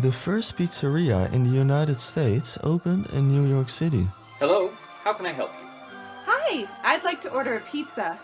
The first pizzeria in the United States opened in New York City. Hello, how can I help you? Hi, I'd like to order a pizza.